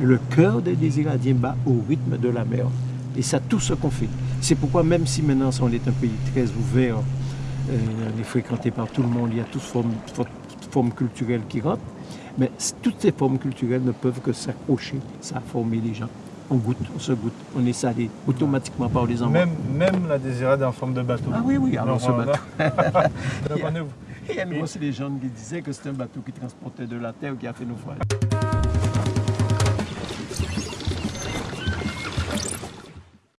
le cœur des désiradiens bat au rythme de la mer. Et ça, tout ce qu'on fait. C'est pourquoi, même si maintenant on est un pays très ouvert, euh, on est fréquenté par tout le monde, il y a toutes formes, formes culturelles qui rentrent, mais toutes ces formes culturelles ne peuvent que s'accrocher, ça a formé les gens. On goûte, on se goûte, on est salé automatiquement par les enfants. Même, la désirade en forme de bateau. Ah oui, oui, alors ce euh, bateau. il, y a, qui disait que c'était un bateau qui transportait de la terre qui a fait naufrage.